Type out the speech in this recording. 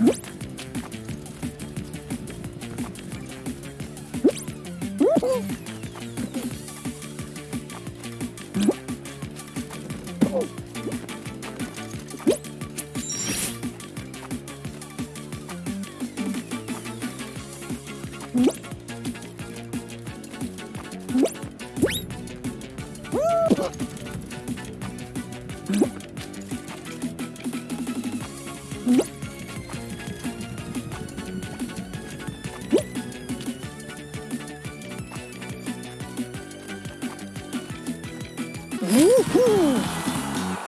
Mm-hmm. Mm-hmm. Woohoo!